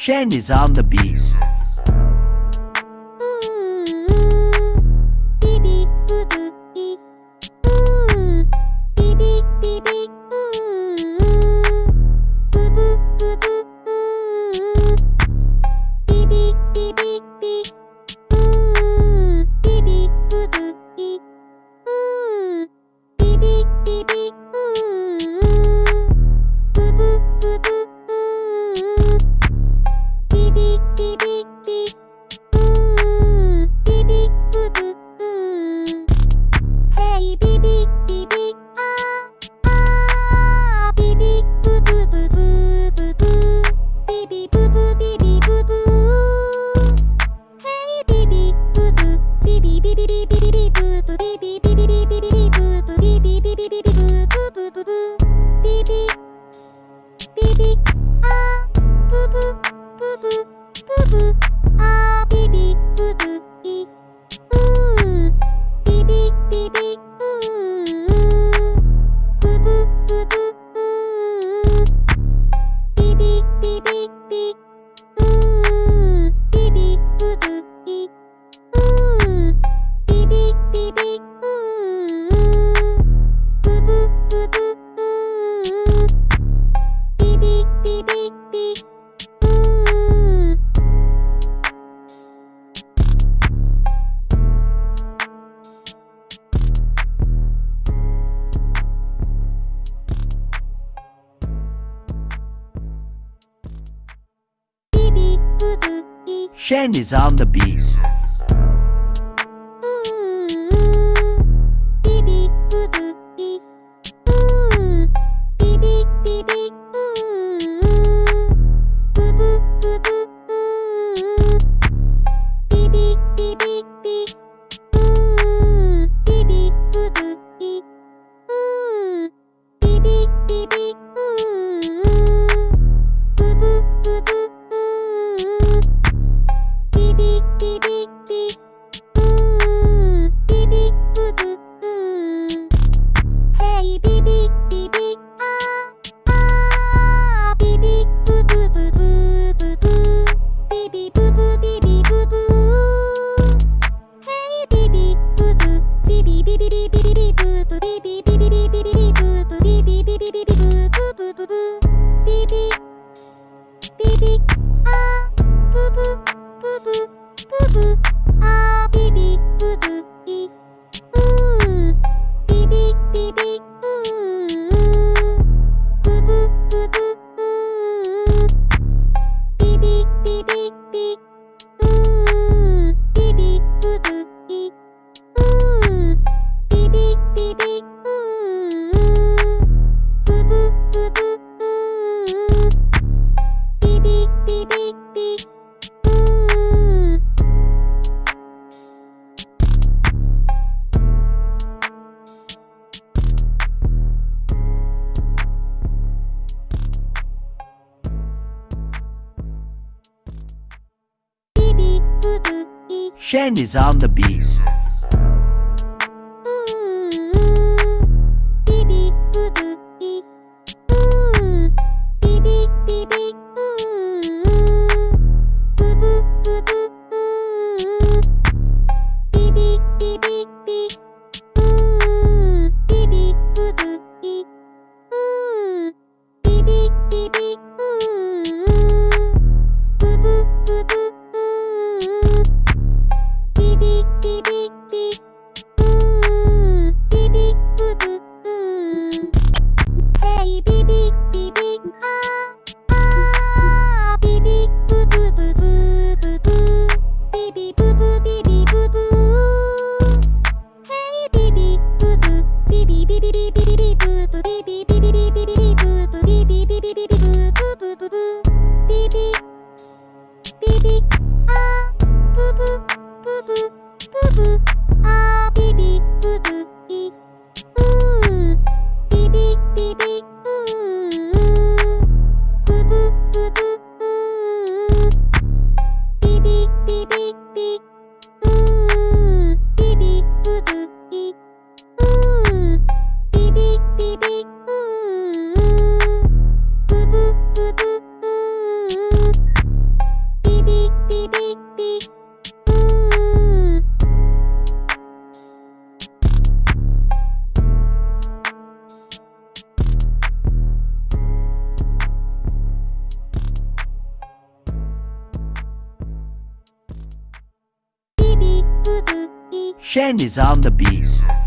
Shen is on the beat. Shane is on the beat. Shane is on the beat. Shen is on the beat.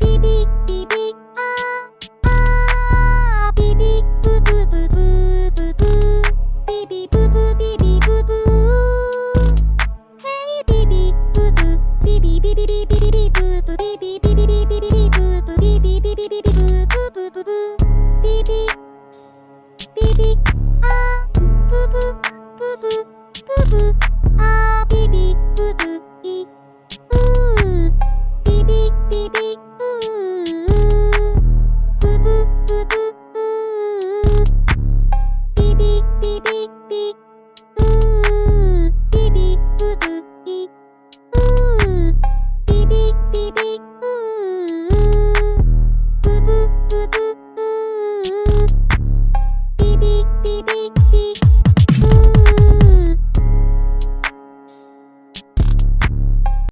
beep beep beep.